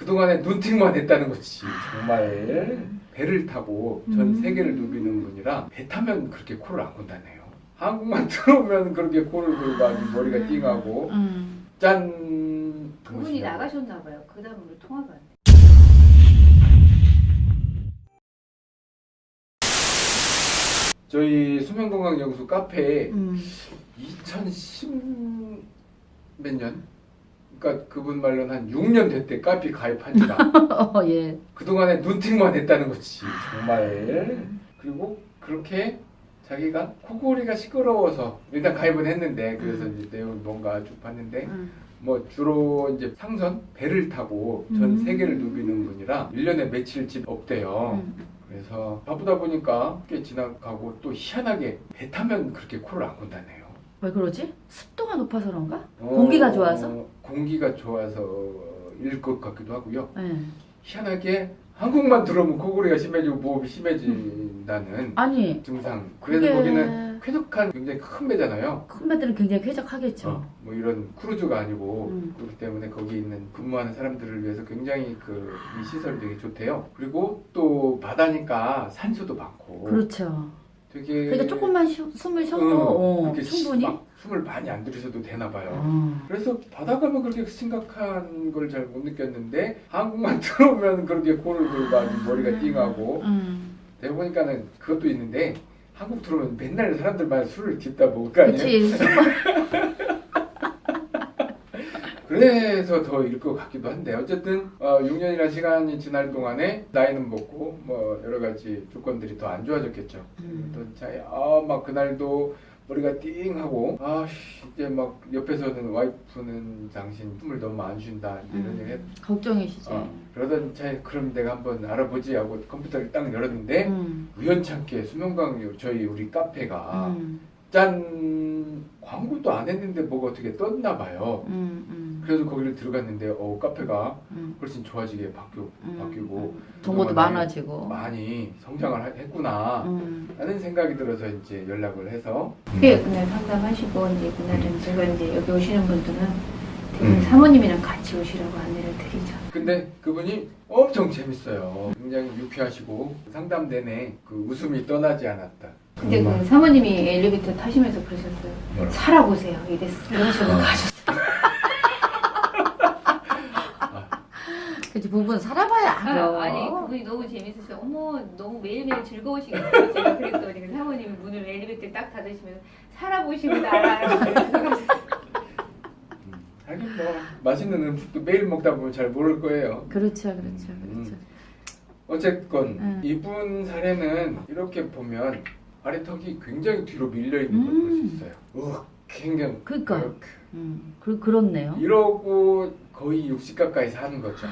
그동안에 눈팅만 했다는 거지 정말 배를 타고 전 음. 세계를 누비는 분이라 배 타면 그렇게 코를 안 곤다네요 한국만 들어오면 그렇게 코를 골고 아주 머리가 띵하고 음. 짠 그분이. 나가셨나 봐요. 그 다음으로 통화가 안 돼. 저희 수면건강연구소 카페에 음. 2010 몇 년? 그러니까 그분 말로는 한 6년 됐대 카페 가입한 지가 어, 예. 그동안에 눈팅만 했다는 거지 정말 그리고 그렇게 자기가 코골이가 시끄러워서 일단 가입은 했는데 그래서 이제 내용을 뭔가 쭉 봤는데 음. 뭐 주로 이제 상선 배를 타고 전 음. 세계를 누비는 분이라 1년에 며칠 집 없대요 음. 그래서 바쁘다 보니까 꽤 지나가고 또 희한하게 배 타면 그렇게 코를 안 곤다네요 왜 그러지? 습도가 높아서 그런가? 어, 공기가 좋아서? 공기가 좋아서 일 것 같기도 하고요 예. 희한하게 한국만 들어오면 코골이가 심해지고 모험이 심해진다는 아니, 증상. 그래서 그게 거기는 쾌적한 굉장히 큰 배잖아요. 큰 배들은 굉장히 쾌적하겠죠. 어, 뭐 이런 크루즈가 아니고 음. 그렇기 때문에 거기 있는 근무하는 사람들을 위해서 굉장히 그 이 시설이 되게 좋대요. 그리고 또 바다니까 산소도 많고 그렇죠. 되게 그러니까 조금만 쉬- 숨을 쉬어도 응, 어, 그렇게 충분히. 막 숨을 많이 안 들이셔도 되나 봐요. 어. 그래서 바다 가면 그렇게 심각한 걸 잘 못 느꼈는데 한국만 들어오면 그렇게 코를 골고 아주 머리가 띵하고 음. 내가 보니까는 그것도 있는데 한국 들어오면 맨날 사람들만 술을 깃다 먹을 거 아니에요? 그치. 그래서 더일 것 같기도 한데 어쨌든 어, 6년이라는 시간이 지날 동안에 나이는 먹고 뭐 여러 가지 조건들이 더 안 좋아졌겠죠. 음. 또 차에 아막 그날도 머리가 띵 하고 아 씨, 이제 막 옆에서는 와이프는 당신 숨을 너무 안 쉰다 이런 얘기 했 음. 걱정이시죠. 어, 그러던 차에 그럼 내가 한번 알아보지 하고 컴퓨터를 딱 열었는데 음. 우연찮게 수면강 저희 우리 카페가 음. 짠 광고도 안 했는데 뭐가 어떻게 떴나 봐요. 음. 음. 그래서 거기를 들어갔는데 어 카페가 음. 훨씬 좋아지게 바뀌고 음. 바뀌고 정보도 많아지고. 많이 성장을 하- 했구나 음. 라는 생각이 들어서 이제 연락을 해서 예, 그날 상담하시고 이제 그날은 제가 이제 여기 오시는 분들은 음. 사모님이랑 같이 오시라고 안내를 드리죠. 근데 그분이 엄청 재밌어요. 굉장히 유쾌하시고 상담 내내 그 웃음이 떠나지 않았다. 근데. 그 사모님이 엘리베이터 타시면서 그러셨어요. 살아보세요. 이랬어. 이러시고 어. 가셨어요. 그치 부부는 살아봐야 알아. 아, 아니 그분이 너무 재밌으셔. 어머 너무 매일매일 즐거우시겠어요. 제가 그랬더니 그 사모님이 문을 엘리베이터 딱 닫으시면 살아보시고 알아요. 음, 하긴 뭐 맛있는 음식도 매일 먹다 보면 잘 모를 거예요. 그렇죠, 그렇죠, 음. 그렇죠. 어쨌건 음. 이분 사례는 이렇게 보면 아래턱이 굉장히 뒤로 밀려 있는 걸 볼수 음. 있어요. 어, 굉장히 그러니까. 이렇게. 음. 그 그렇네요. 이러고 거의 60 가까이 사는 거죠.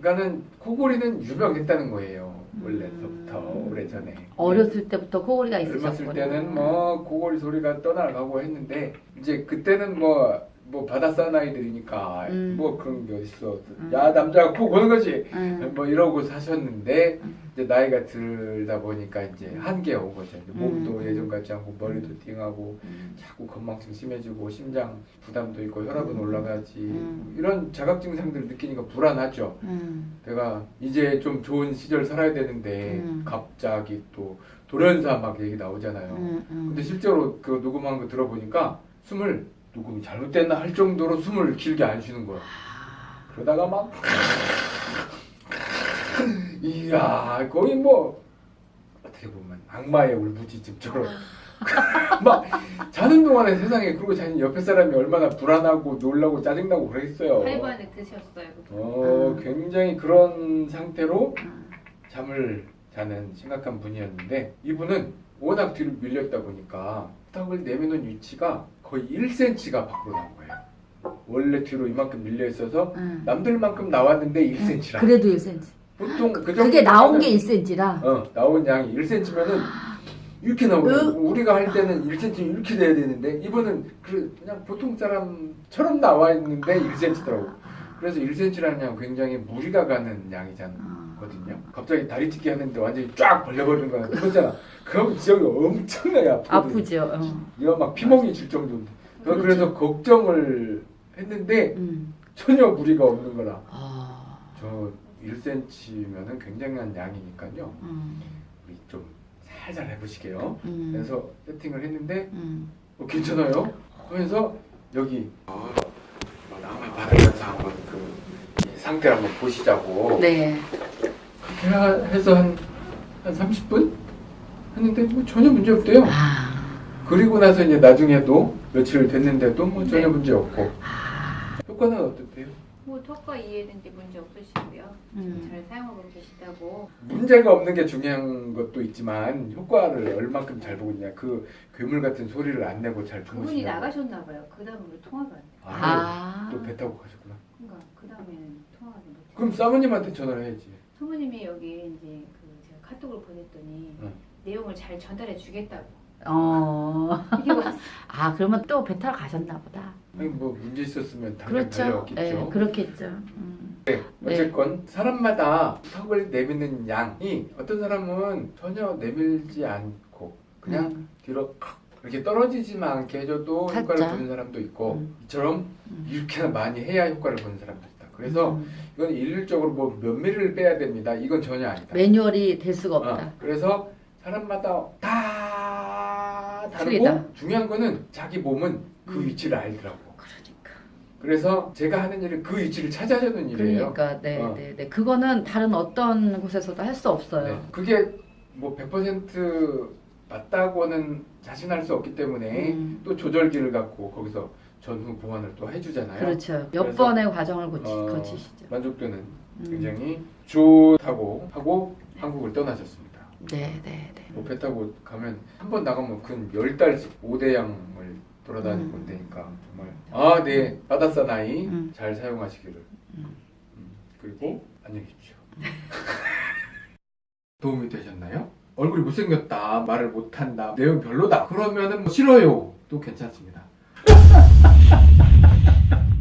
그러니까는 코골이는 유명했다는 거예요. 원래서부터 음. 오래 전에. 어렸을 때부터 코골이가 있으셨구나. 젊었을 때는 뭐 코골이 소리가 떠나가고 했는데 이제 그때는 뭐 뭐 바다 사나이들이니까 음. 뭐 그런 게 어딨어 음. 야 남자가 코 고는 거지 음. 뭐 이러고 사셨는데 음. 이제 나이가 들다 보니까 이제 한계가 온 거죠 이제 몸도 음. 예전 같지 않고 머리도 띵하고 음. 자꾸 건망증 심해지고 심장 부담도 있고 혈압은 올라가지 음. 이런 자각 증상들을 느끼니까 불안하죠 음. 내가 이제 좀 좋은 시절 살아야 되는데 음. 갑자기 또 돌연사 막 얘기 나오잖아요. 음. 음. 근데 실제로 그 녹음한 거 들어보니까 숨을 녹음이 잘못됐나 할 정도로 숨을 길게 안 쉬는 거야. 그러다가 막 이야 거의 뭐 어떻게 보면 악마의 울부짖음처럼 막 자는 동안에 세상에 그리고 자기 옆에 사람이 얼마나 불안하고 놀라고 짜증나고 그랬어요. 8번에 드셨어요. 어, 음. 굉장히 그런 상태로 음. 잠을 자는 심각한 분이었는데 이분은 워낙 뒤로 밀렸다 보니까 턱을 내미는 위치가 거의 1cm가 밖으로 나온 거예요. 원래 뒤로 이만큼 밀려 있어서 음. 남들만큼 나왔는데 1cm라. 그래도 1cm. 보통 그 그게 나온 게 1cm라. 어 나온 양이 1cm면은 이렇게 나오고 우리가 할 때는 1cm 이렇게 돼야 되는데 이분은 그 그냥 보통 사람처럼 나와 있는데 1cm더라고. 그래서 1cm라는 양 굉장히 무리가 가는 양이잖아. 어. 거든요. 갑자기 다리 찢기 하는데 완전히 쫙 벌려버리는 거야. 그거잖아. 그럼 지역이 엄청나게 아프거든. 아프죠. 어. 이거 막 피멍이 질 정도인데. 그 그렇죠. 그래서 걱정을 했는데 음. 전혀 무리가 없는 거라. 아. 저 1cm면은 굉장한 양이니까요. 음. 우리 좀 살살 해보시게요. 음. 그래서 세팅을 했는데 음. 어, 괜찮아요? 하면서 여기 어, 뭐 남아 받으면서 한번 그이 상태를 한번 보시자고 네. 해서 한, 한 30분 했는데 뭐 전혀 문제 없대요. 아. 그리고 나서 이제 나중에도 며칠 됐는데도 뭐 전혀 네. 문제 없고 아. 효과는 어떻대요? 뭐 턱과 이해는데 문제 없으시고요. 음. 잘 사용하고 계시다고. 문제가 없는 게 중요한 것도 있지만 효과를 얼만큼 잘 보고 있냐 그 괴물 같은 소리를 안 내고 잘 그분이 주무시냐고 나가셨나 봐요. 그 다음으로 통화가 안 돼. 아, 아. 또 배 타고 가셨구나 그러니까 그 다음에는 통화가 못 돼. 그럼 사모님한테 전화를 해야지 사모님이 여기 이제 그 제가 카톡을 보냈더니 응. 내용을 잘 전달해 주겠다고. 어. 아, 그러면 또배 타러 가셨나 보다. 아니 뭐 문제 있었으면 당장 그렇죠. 달려왔겠죠 예, 그렇겠죠. 음. 네, 어쨌건 사람마다 턱을 내미는 양이 어떤 사람은 전혀 내밀지 않고 그냥 음. 뒤로 칵 이렇게 떨어지지만 않게 해줘도 효과를 살짝. 보는 사람도 있고 음. 이처럼 음. 이렇게나 많이 해야 효과를 보는 사람도 있다. 그래서 음. 이건 일률적으로 뭐 몇 미리를 빼야 됩니다. 이건 전혀 아니다. 매뉴얼이 될 수가 없다. 어, 그래서 사람마다 다 다르고 틀리다. 중요한 거는 자기 몸은 그 음. 위치를 알더라고. 그러니까. 그래서 제가 하는 일은 그 위치를 찾아주는 일이에요. 그러니까 네, 어. 네, 네. 그거는 다른 어떤 곳에서도 할 수 없어요. 네. 그게 뭐 100% 맞다고는 자신할 수 없기 때문에 음. 또 조절기를 갖고 거기서 전후 보완을 또 해주잖아요. 그렇죠. 몇 번의 과정을 거치, 어, 거치시죠. 만족도는 음. 굉장히 좋다고 하고 한국을 떠나셨습니다. 네, 네, 네. 뭐배 타고 가면 한 번 나가면 근 10달씩 5대양을 돌아다니고 음. 온다니까 정말 아 네 바다사 나이 음. 잘 사용하시기를 음. 음, 그리고 안녕히 계십시오 도움이 되셨나요? 얼굴이 못생겼다 말을 못한다 내용 별로다. 그러면은 뭐 싫어요. 또 괜찮습니다.